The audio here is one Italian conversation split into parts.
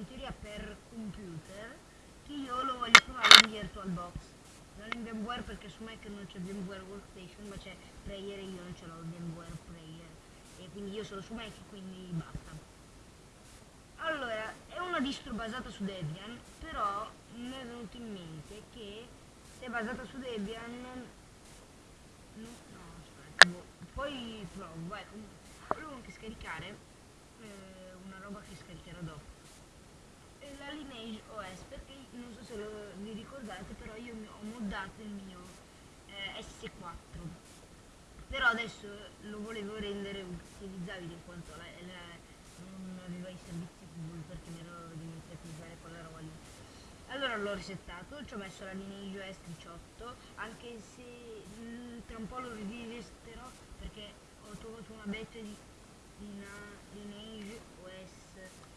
in teoria per computer che io lo voglio provare in VirtualBox. Non in VMware perché su Mac non c'è VMware Workstation ma c'è Prayer e io non ce l'ho VMware Prayer. E quindi io sono su Mac quindi basta. Allora, è una distro basata su Debian, però mi è venuto in mente che se è basata su Debian... No, no aspetta, boh, poi provo, vai, volevo anche scaricare eh, una roba che scaricherò dopo. La Lineage OS, perché non so se lo, vi ricordate, però io ho moddato il mio eh, S4. Però adesso lo volevo rendere utilizzabile in quanto la, la, non aveva i servizi Google perché mi ero dimenticato di usare quella roba lì. Allora l'ho resettato, ci ho messo la Lineage OS 18, anche se mh, mm, tra un po' lo rivesterò perché ho trovato una beta di una Lineage OS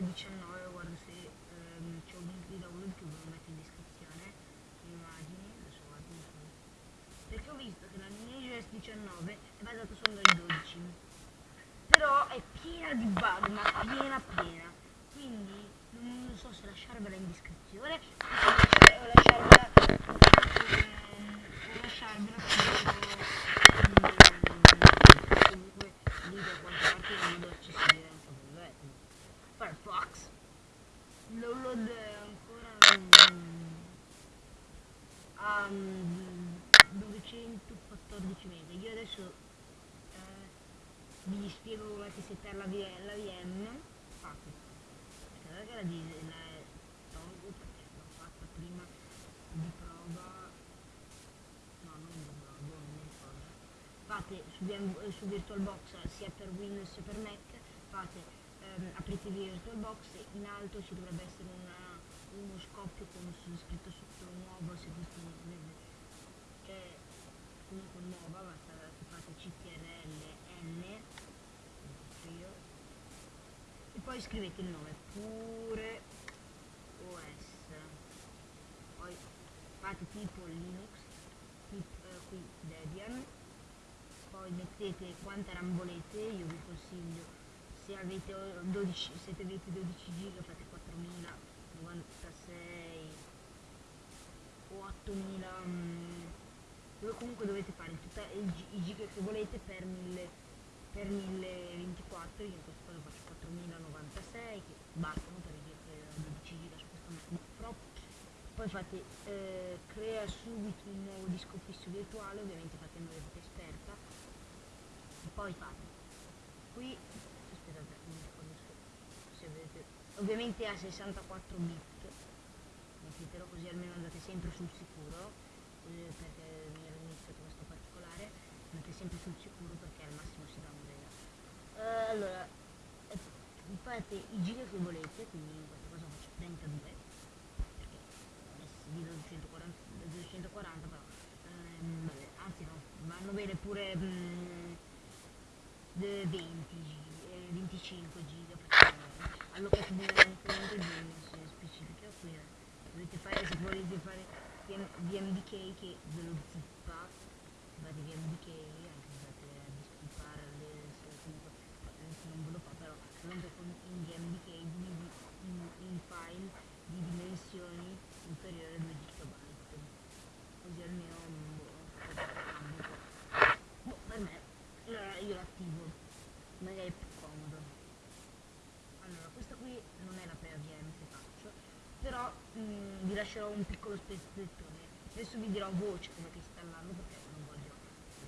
19, guarda se ehm, c'è un link di download che ve lo metto in descrizione, immagini, adesso guardo perché ho visto che la OS 19 è basata solo dai 12 però è piena di bug ma piena piena. Quindi non so se lasciarvela in descrizione o lasciarvela o lasciarvela comunque lì da qualche parte in modo accessibile anche per Firefox download ancora a 214 mega io adesso vi spiego come settare la, la VM fate. Guardate che la, la tolgo perché l'ho fatta prima di prova. No non di prova non cosa fate su, su VirtualBox sia per Windows sia per Mac fate ehm, aprite VirtualBox in alto ci dovrebbe essere una, uno scoppio con scritto sotto nuovo se questo non cioè comunque nuova basta che fate CTRL N poi scrivete il nome pure OS poi fate tipo Linux tipo, eh, qui Debian. Poi mettete quanta RAM volete io vi consiglio se avete 12 se avete 12 giga fate 4096 o 8000 mm, comunque dovete fare tutta, i, giga che volete per 1000 per 1024 io in questo caso faccio 4096 che bastano per richiedere 12 giga su questo MacBook poi fate eh, crea subito un nuovo disco fisso virtuale ovviamente fate il avete esperta e poi fate. Qui aspettate non ricordo se vedete ovviamente a 64 bit mettetelo così almeno andate sempre sul sicuro eh, perché mi andate sempre sul sicuro perché al massimo si dà un uh, allora eh, fate i giri che volete quindi in questo caso faccio 32 perché adesso divido 240, 240 però ehm, vabbè, anzi no vanno bene pure mm, 20 eh, 25 giga perché allocate bene anche le specifiche qui eh. dovete fare se volete fare VMDK che ve lo zippa fate VMDK anche se andate a dispippare le comunque non ve lo fa però solamente con in GMDK in, in, in file di dimensioni inferiori a 2 GB così almeno boh, boh, per me allora io l'attivo magari è più comodo. Allora questa qui non è la prima VM che faccio però mh, mm, vi lascerò un piccolo spezzettone. Adesso vi dirò voce come che installando perché non voglio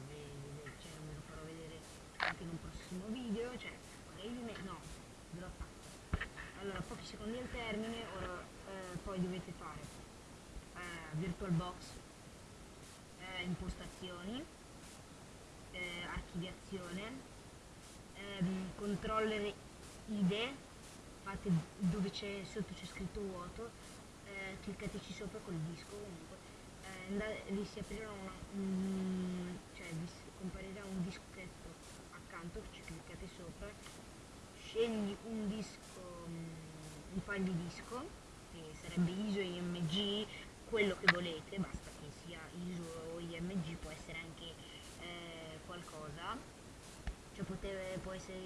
vedere cioè non ve lo farò vedere anche in un prossimo video, cioè magari no, ve l'ho fatto. Allora, pochi secondi al termine, ora eh, poi dovete fare eh, VirtualBox, eh, impostazioni, eh, archiviazione, ehm, controller IDE, fate dove c'è sotto c'è scritto vuoto, eh, cliccateci sopra col disco comunque, eh, vi si aprirà una, mm, cioè vi comparirà un dischetto accanto, ci cliccate sopra, scegli un disco, mm, un file di disco, che sarebbe ISO, IMG, quello che volete, basta che sia ISO o IMG, può essere anche eh, qualcosa, cioè potete, può essere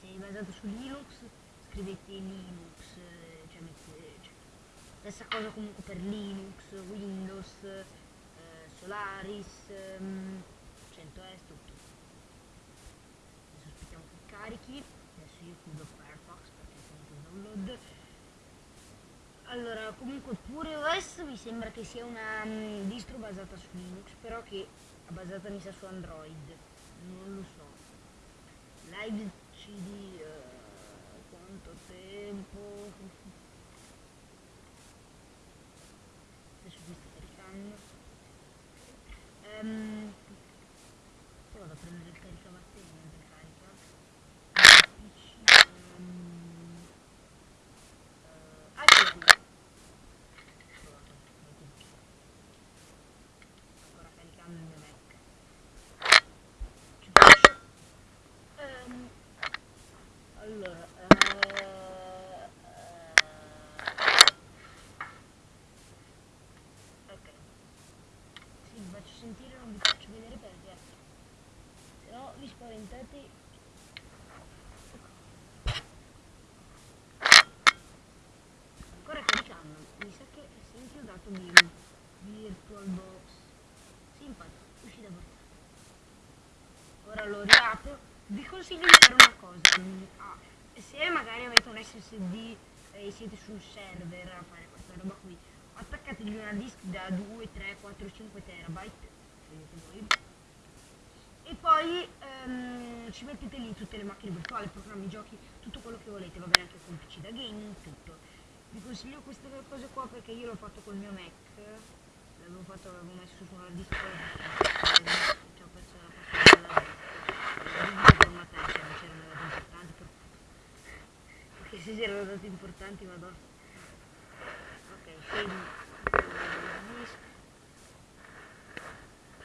se è basato su Linux scrivete Linux, eh, cioè, mettete, cioè, stessa cosa comunque per Linux, Windows, eh, Solaris, ehm, 100S, tutto. Adesso aspettiamo che carichi, adesso io chiudo Firefox perché finito il download. Allora, comunque pure OS mi sembra che sia una um, distro basata su Linux, però che è basata mi sa su Android, non lo so. Live CD, uh, quanto tempo? Adesso qui sta caricando. Um, poi vado a prendere il caricabatterie mentre carica. PC, um, uh, eccolo qui. Trovato, ecco qui. Ancora caricando il mio Mac. Ci faccio. Ehm, allora, eh, eh, ok. Sì, sentire, non vi faccio vedere perché se no vi spaventate. Ancora caricando, mi sa che si è inchiodato Vim, VirtualBox. Sì, infatti, uscì da portare. Ora lo riapro. Vi consiglio di fare una cosa. ah, se magari avete un SSD e siete sul server a fare questa roba qui, attaccategli una disk da 2, 3, 4, 5 terabyte, e poi ehm, ci mettete lì tutte le macchine virtuali, programmi, giochi, tutto quello che volete, va bene anche con PC da gaming, tutto. Vi consiglio queste cose qua perché io l'ho fatto col mio Mac, l'avevo fatto, l'avevo messo su una disk, ci ho perso la passata cioè non c'erano dati importanti, per... perché se c'erano dati importanti vado ok, scegli il disk,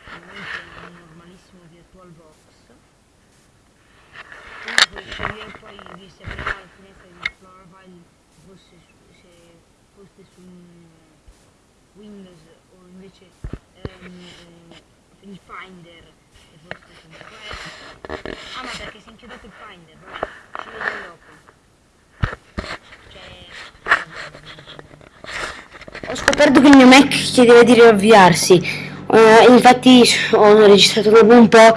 ovviamente è un normalissimo VirtualBox, quindi puoi scegliere poi di se aprirà la finestra di Explorer fosse su, se fosse su un Windows o invece eh, il Finder e fosse su macOS. Ah ma perché si è inchiodato il Finder, vabbè, ci vedo dopo. Cioè... Ho scoperto che il mio Mac chiedeva di riavviarsi. Eh, infatti ho registrato dopo un po'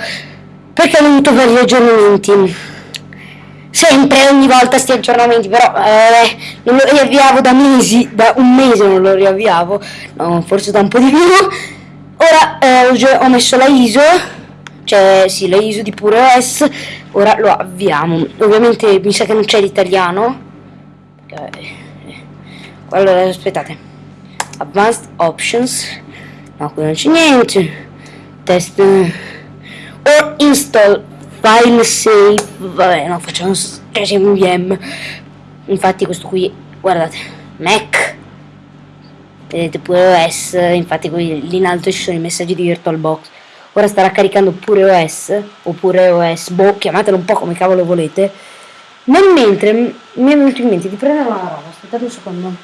perché ho avuto vari aggiornamenti. Sempre, ogni volta sti aggiornamenti, però eh, non lo riavviavo da mesi, da un mese non lo riavviavo, no, forse da un po' di più. Ora eh, ho, messo la ISO, cioè sì, la ISO di Pure OS, ora lo avviamo. Ovviamente mi sa che non c'è l'italiano. Allora, aspettate. Advanced Options. No, qui non c'è niente. Test. eh, Or install file save. Vabbè, no, facciamo cioè VM. Infatti questo qui, guardate, Mac. Vedete pure OS, infatti qui lì in alto ci sono i messaggi di VirtualBox. Ora starà caricando pure OS, oppure OS, boh, chiamatelo un po' come cavolo volete. Nel mentre mi è venuto in mente di prendere una roba, aspettate un secondo.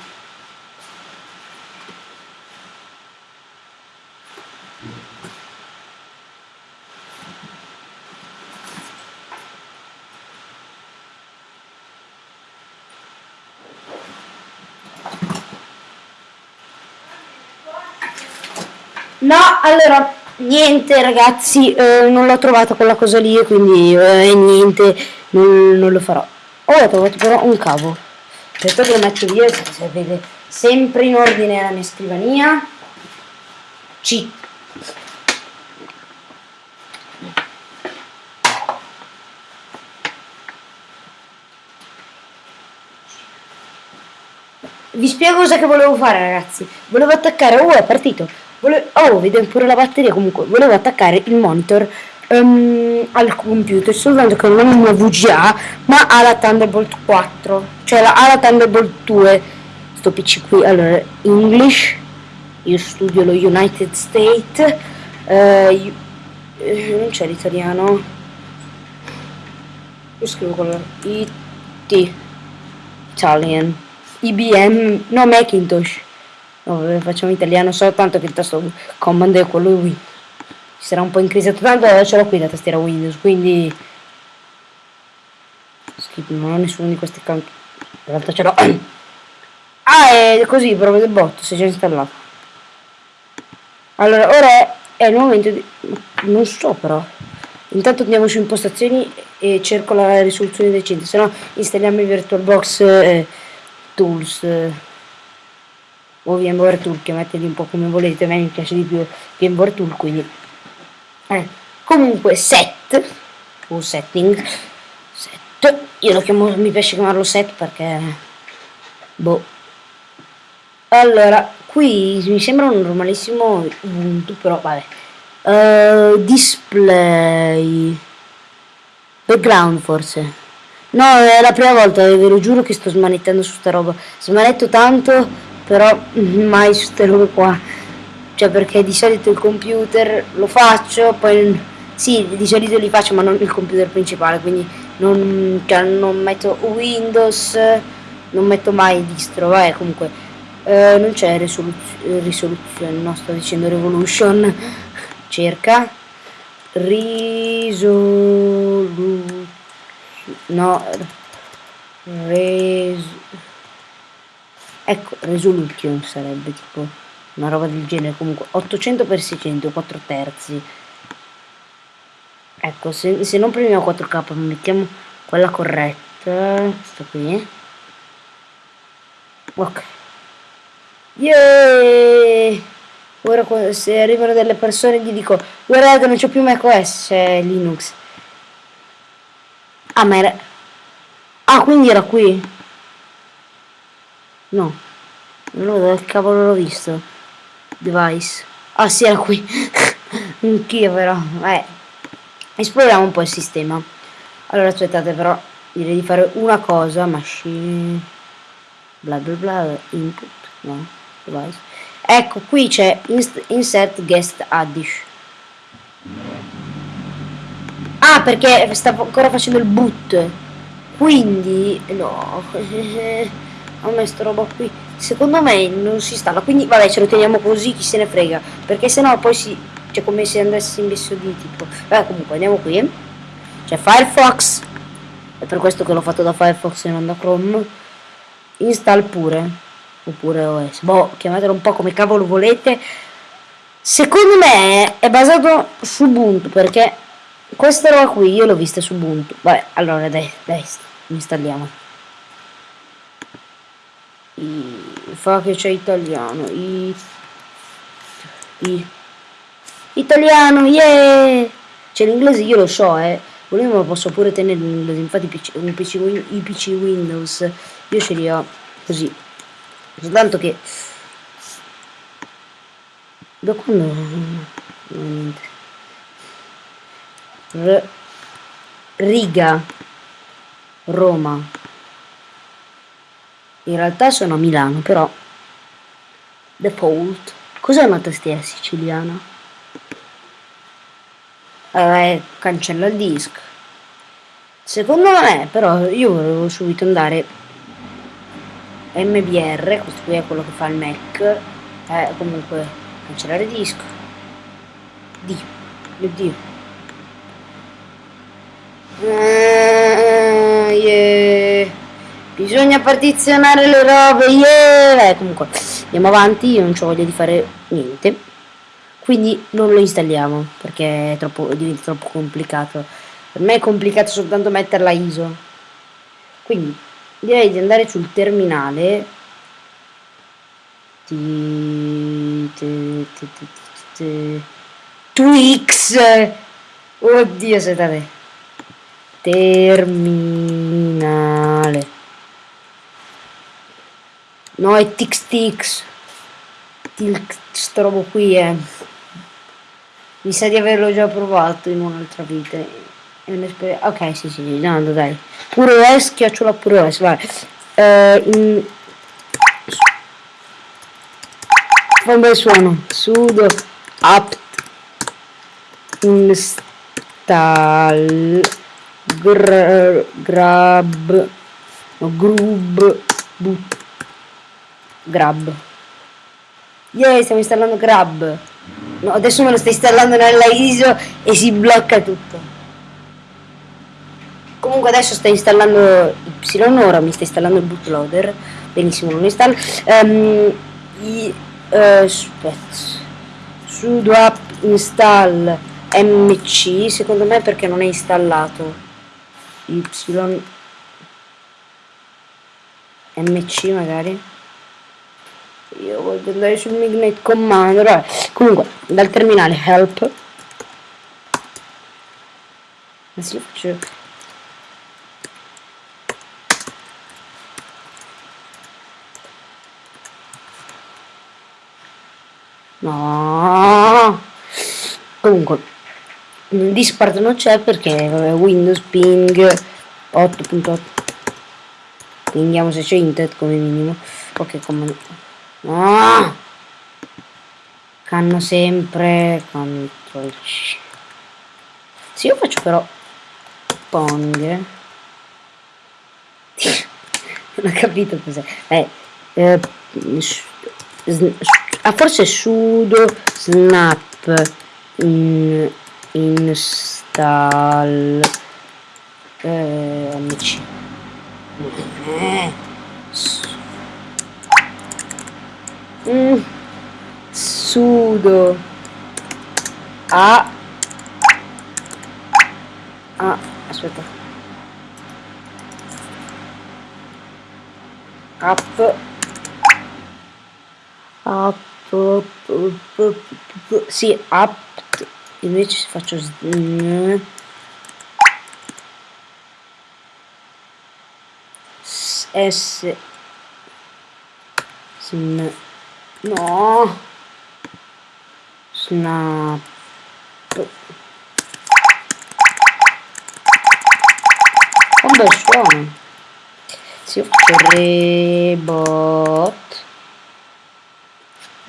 No, allora, niente ragazzi, eh, non l'ho trovata quella cosa lì quindi eh, niente, non, non lo farò. Oh, ho trovato però un cavo. Aspetta che lo metto via, se si vede sempre in ordine la mia scrivania. C. Vi spiego cosa che volevo fare ragazzi. Volevo attaccare, oh è partito. Vole- oh, vedo pure la batteria comunque. Volevo attaccare il monitor ehm, al computer, soltanto che non ha una VGA, ma ha la Thunderbolt 4. Cioè la, ha la Thunderbolt 2. Sto PC qui. Allora, English. Io studio lo United States. io- eh, non c'è l'italiano. Io scrivo quello. IT. Italian. IBM, no Macintosh. Vabbè, facciamo italiano soltanto che il tasto command è quello Win. Ci sarà un po' incrisato tanto, ce l'ho qui la tastiera Windows, quindi skip, non ho nessuno di questi account. In realtà ce l'ho. ah, è così, proprio del bot, si è già installato. Allora, ora è, è il momento di... Non so però. Intanto andiamo su impostazioni e cerco la risoluzione decente, se no installiamo il VirtualBox eh, Tools eh, o VMware Tool, chiamateli un po' come volete, a me mi piace di più VMware Tool, quindi eh. comunque set o setting set, io lo chiamo, mi piace chiamarlo set perché boh. Allora qui mi sembra un normalissimo Ubuntu però vabbè. Uh, display background forse. No è la prima volta ve lo giuro che sto smanettando su sta roba. Smanetto tanto però mai su ste robe qua. Cioè perché di solito il computer lo faccio poi sì di solito li faccio ma non il computer principale quindi non, cioè, non metto Windows non metto mai distro vabbè comunque uh, non c'è risoluzione, risoluzione no sto dicendo revolution. Cerca. Risoluzione no res ecco resolution sarebbe tipo una roba del genere comunque 800 x 600 4 terzi. Ecco se, se non premiamo 4k mettiamo quella corretta questa qui. Ok. Yeah ora se arrivano delle persone gli dico guardate non c'è più macOS c'è Linux. Ah ma era ah quindi era qui no. Non dove cavolo l'ho visto. Device. Ah sì era qui. Anch'io però. Eh esploriamo un po' il sistema. Allora aspettate però. Direi di fare una cosa machine. Bla bla bla input no device. Ecco qui c'è insert guest addish. Ah perché stavo ancora facendo il boot. Quindi no ho messo roba qui. Secondo me non si installa quindi vabbè ce lo teniamo così chi se ne frega. Perché sennò poi si cioè come se andassi in messo di tipo. Vabbè comunque andiamo qui. C'è Firefox. È per questo che l'ho fatto da Firefox e non da Chrome. Install pure. Oppure OS, boh, chiamatelo un po' come cavolo volete. Secondo me è basato su Ubuntu perché questa roba qui io l'ho vista su Ubuntu. Vabbè, allora dai, dai, installiamo. I, fa che c'è italiano. I, i, italiano, yeah! C'è l'inglese, io lo so, eh. Volendo lo posso pure tenere in inglese, infatti PC, un PC, i PC Windows io ce li ho così soltanto che da quando niente R riga Roma in realtà sono a Milano però default cos'è una tastiera siciliana? Eh, cancella il disc secondo me però io volevo subito andare MBR, questo qui è quello che fa il Mac, eh, comunque cancellare disco, D, mio Dio. Uh, yeah. Bisogna partizionare le robe, yeah! Eh, comunque, andiamo avanti, io non ho voglia di fare niente. Quindi non lo installiamo, perché è troppo, diventa troppo complicato. Per me è complicato soltanto metterla ISO. Quindi direi di andare sul terminale Twix oddio aspettate terminale no è Tix Tix. Sto robo qui è eh. mi sa di averlo già provato in un'altra vita. È un'esperienza ok sì sì andando dai. Pure OS chiocciola pure OS vai. Eh, in... fa un bel suono. Sudo apt install gr grab no, grub boot grab yeah stiamo installando grab no adesso me lo sto installando nella ISO e si blocca tutto Comunque adesso sta installando Y, ora mi sta installando il bootloader. Benissimo, non installa. Um, i, uh, sudo app install mc, secondo me perché non è installato. Y mc magari. Io voglio andare sul Mignite Commander. Vabbè. Comunque, dal terminale help. Adesso faccio No. Comunque, Discord non c'è perché Windows ping 8.8. Pinghiamo se c'è internet come minimo. Ok, come... No! Canno sempre. Control C. Sì, io faccio però Pong. non ho capito cos'è. Eh, eh, ah forse sudo snap in, install eh, amici eh, mm, sudo. A. Ah aspetta. App app sì apt invece faccio s sn no snap un bel suono si faccio rebot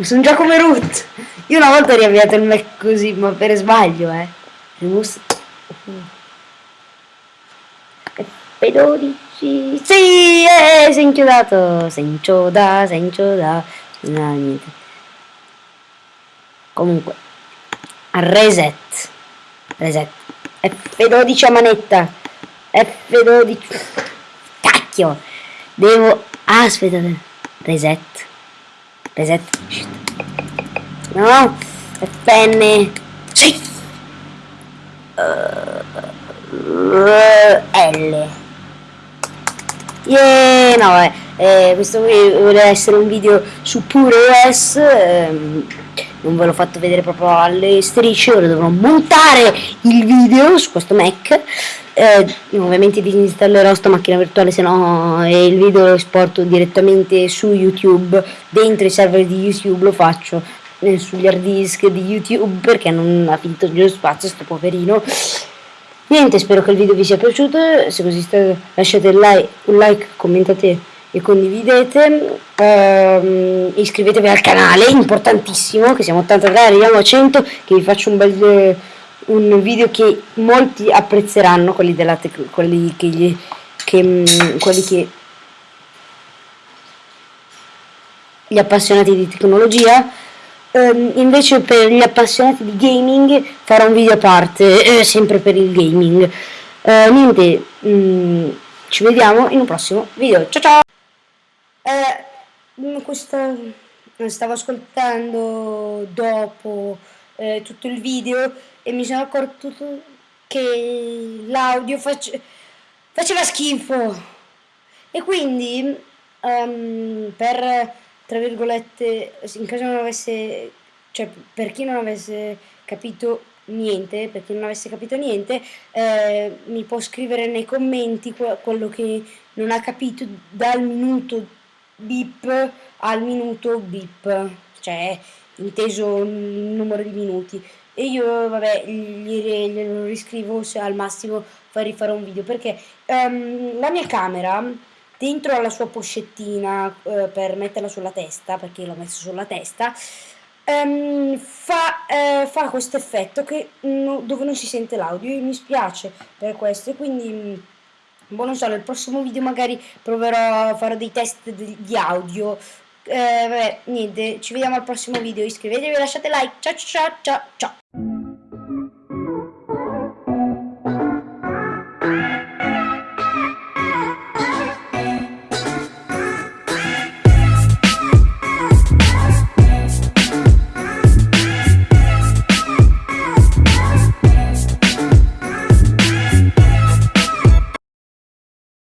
sono già come root. Io una volta ho riavviato il Mac così, ma per sbaglio, eh. Remus. F12. Sì, eh, sei inchiodato. Sei inchioda, sei inchioda. No, niente. Comunque. Reset. Reset. F12 a manetta. F12. Cacchio. Devo... Aspettate. Reset reset no penne sì uh, L yeah, no eh, eh, questo vuole essere un video su pure OS ehm, non ve l'ho fatto vedere proprio alle strisce ora dovrò montare il video su questo Mac. Eh, ovviamente disinstallerò sta macchina virtuale se no eh, il video lo esporto direttamente su youtube. Dentro i server di youtube lo faccio eh, sugli hard disk di youtube perché non ha finito lo spazio sto poverino. Niente spero che il video vi sia piaciuto. Se così sta, lasciate like, un like commentate e condividete ehm, iscrivetevi al canale importantissimo che siamo 83 arriviamo a 100 che vi faccio un bel un video che molti apprezzeranno, quelli della quelli che, gli, che, mm, quelli che gli appassionati di tecnologia. Um, invece per gli appassionati di gaming farò un video a parte, eh, sempre per il gaming. Uh, niente, mh, mm, ci vediamo in un prossimo video. Ciao ciao! Eh, questa stavo ascoltando dopo eh, tutto il video e mi sono accorto che l'audio face faceva schifo. E quindi um, per tra virgolette in caso non avesse cioè per chi non avesse capito niente per chi non avesse capito niente eh, mi può scrivere nei commenti quello che non ha capito dal minuto bip al minuto bip cioè inteso il numero di minuti. E io vabbè glielo riscrivo se al massimo farei fare un video perché um, la mia camera dentro alla sua pochettina uh, per metterla sulla testa perché l'ho messa sulla testa um, fa, uh, fa questo effetto che, no, dove non si sente l'audio. E mi spiace per questo e quindi boh non so nel prossimo video magari proverò a fare dei test di audio. Eh, vabbè, niente, ci vediamo al prossimo video, iscrivetevi, lasciate like, ciao ciao ciao ciao.